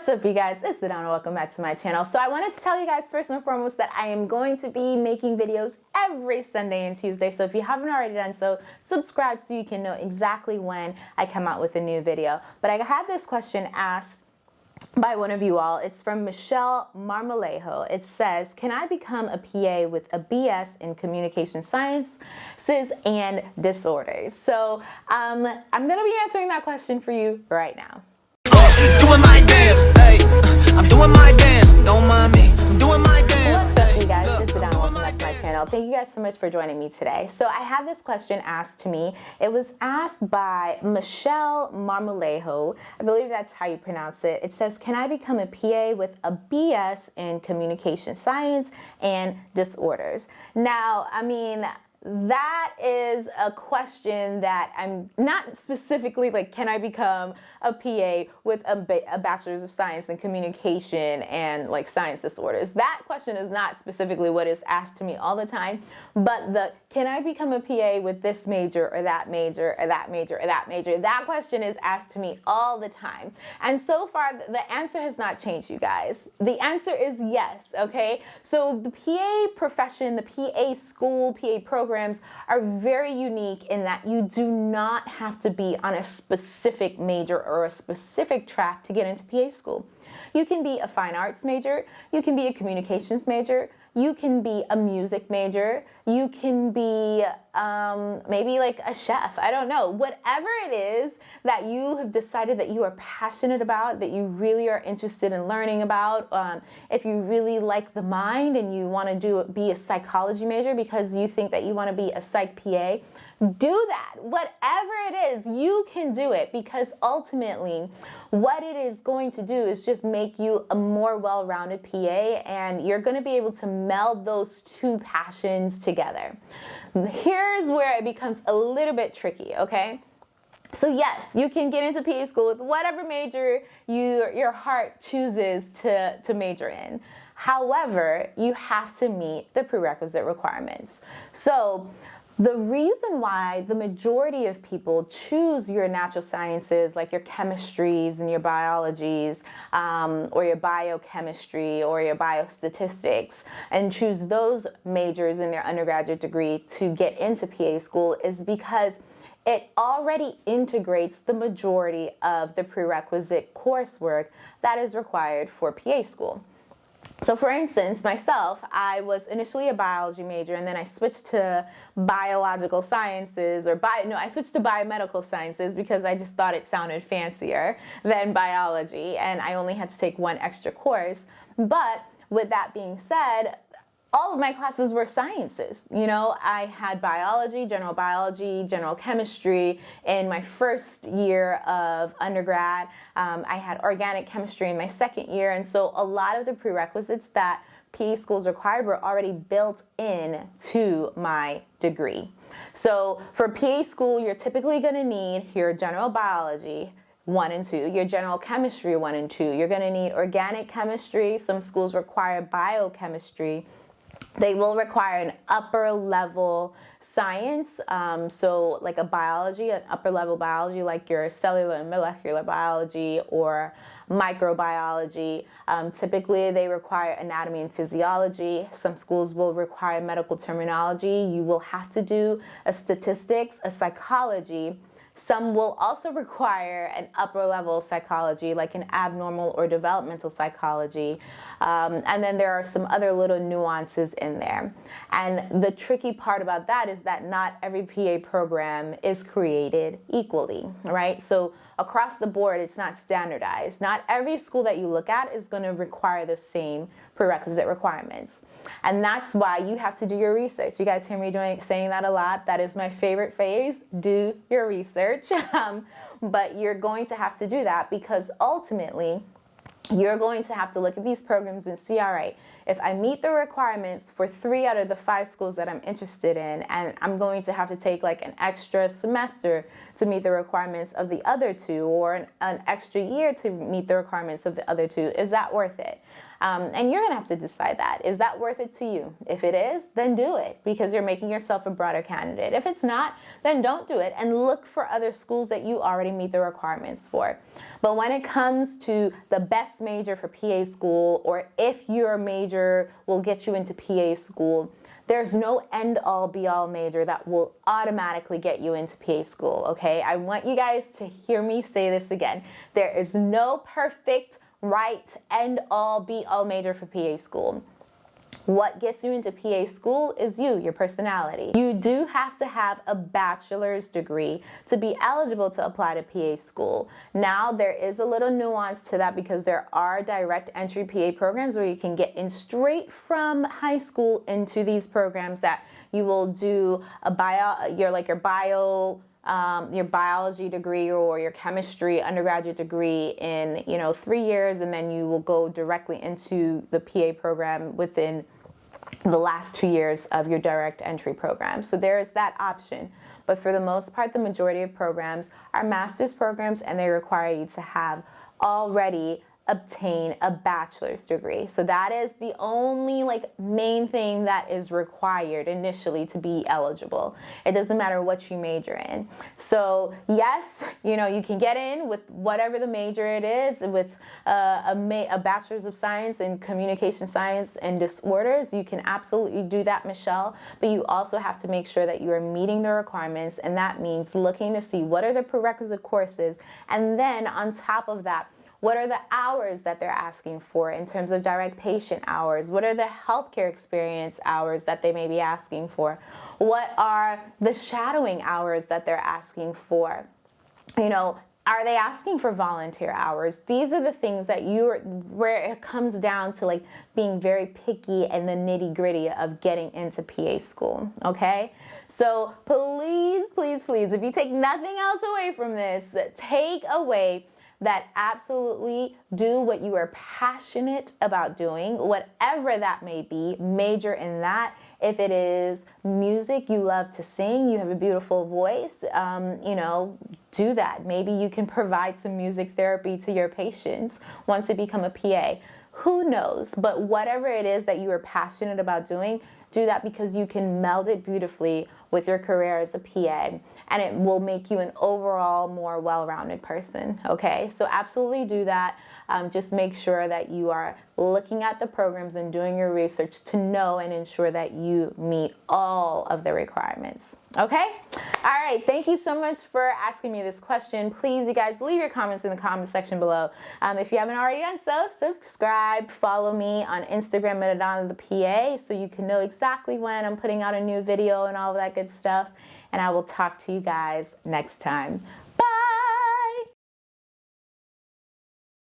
What's up you guys, it's Sedona, welcome back to my channel. So I wanted to tell you guys first and foremost that I am going to be making videos every Sunday and Tuesday. So if you haven't already done so, subscribe so you can know exactly when I come out with a new video. But I had this question asked by one of you all. It's from Michelle Marmolejo. It says, can I become a PA with a BS in communication sciences and disorders? So um, I'm gonna be answering that question for you right now. You guys so much for joining me today. So I had this question asked to me. It was asked by Michelle Marmolejo. I believe that's how you pronounce it. It says, can I become a PA with a BS in communication science and disorders? Now, I mean, that is a question that I'm not specifically like, can I become a PA with a, a, bachelor's of science in communication and like science disorders? That question is not specifically what is asked to me all the time, but the can I become a PA with this major or that major or that major or that major? That question is asked to me all the time. And so far, the answer has not changed, you guys. The answer is yes, okay? So the PA profession, the PA school, PA program, programs are very unique in that you do not have to be on a specific major or a specific track to get into PA school. You can be a fine arts major, you can be a communications major, you can be a music major, you can be um, maybe like a chef, I don't know. Whatever it is that you have decided that you are passionate about, that you really are interested in learning about, um, if you really like the mind and you want to do be a psychology major because you think that you want to be a psych PA, do that. Whatever it is, you can do it because ultimately what it is going to do is just make you a more well-rounded PA and you're going to be able to meld those two passions together. Here's where it becomes a little bit tricky, okay? So yes, you can get into PA school with whatever major you, your heart chooses to, to major in. However, you have to meet the prerequisite requirements. So the reason why the majority of people choose your natural sciences, like your chemistries and your biologies, um, or your biochemistry or your biostatistics, and choose those majors in their undergraduate degree to get into PA school is because it already integrates the majority of the prerequisite coursework that is required for PA school. So for instance, myself, I was initially a biology major and then I switched to biological sciences or bio, no, I switched to biomedical sciences because I just thought it sounded fancier than biology and I only had to take one extra course. But with that being said, all of my classes were sciences. You know, I had biology, general biology, general chemistry in my first year of undergrad. Um, I had organic chemistry in my second year. And so a lot of the prerequisites that PA schools required were already built in to my degree. So for PA school, you're typically going to need your general biology, one and two, your general chemistry one and two. You're going to need organic chemistry. Some schools require biochemistry. They will require an upper level science, um, so like a biology, an upper level biology like your cellular and molecular biology or microbiology. Um, typically they require anatomy and physiology. Some schools will require medical terminology. You will have to do a statistics, a psychology, some will also require an upper level psychology, like an abnormal or developmental psychology. Um, and then there are some other little nuances in there. And the tricky part about that is that not every PA program is created equally, right? So across the board, it's not standardized. Not every school that you look at is going to require the same prerequisite requirements. And that's why you have to do your research. You guys hear me doing saying that a lot. That is my favorite phrase, do your research. Um, but you're going to have to do that because ultimately, you're going to have to look at these programs and see, all right, if I meet the requirements for three out of the five schools that I'm interested in, and I'm going to have to take like an extra semester to meet the requirements of the other two, or an, an extra year to meet the requirements of the other two, is that worth it? Um, and you're gonna have to decide that. Is that worth it to you? If it is, then do it because you're making yourself a broader candidate. If it's not, then don't do it and look for other schools that you already meet the requirements for. But when it comes to the best major for PA school or if your major will get you into PA school, there's no end all be all major that will automatically get you into PA school, okay? I want you guys to hear me say this again. There is no perfect, right, end all be all major for PA school. What gets you into PA school is you, your personality. You do have to have a bachelor's degree to be eligible to apply to PA school. Now, there is a little nuance to that because there are direct entry PA programs where you can get in straight from high school into these programs that you will do a bio, your like your bio um, your biology degree or your chemistry undergraduate degree in you know three years and then you will go directly into the PA program within the last two years of your direct entry program. So there is that option. But for the most part, the majority of programs are master's programs and they require you to have already obtain a bachelor's degree. So that is the only like main thing that is required initially to be eligible. It doesn't matter what you major in. So yes, you know, you can get in with whatever the major it is with uh, a, a bachelor's of science in communication science and disorders. You can absolutely do that, Michelle, but you also have to make sure that you are meeting the requirements and that means looking to see what are the prerequisite courses and then on top of that, what are the hours that they're asking for in terms of direct patient hours? What are the healthcare experience hours that they may be asking for? What are the shadowing hours that they're asking for? You know, are they asking for volunteer hours? These are the things that you are, where it comes down to like being very picky and the nitty gritty of getting into PA school. Okay. So please, please, please, if you take nothing else away from this, take away that absolutely do what you are passionate about doing, whatever that may be, major in that. If it is music, you love to sing, you have a beautiful voice, um, you know, do that. Maybe you can provide some music therapy to your patients once you become a PA. Who knows? But whatever it is that you are passionate about doing, do that because you can meld it beautifully with your career as a PA and it will make you an overall more well-rounded person, okay? So absolutely do that. Um, just make sure that you are looking at the programs and doing your research to know and ensure that you meet all of the requirements, okay? All right, thank you so much for asking me this question. Please, you guys, leave your comments in the comment section below. Um, if you haven't already done so, subscribe, follow me on Instagram at Adana the PA so you can know exactly when I'm putting out a new video and all of that good stuff. And I will talk to you guys next time.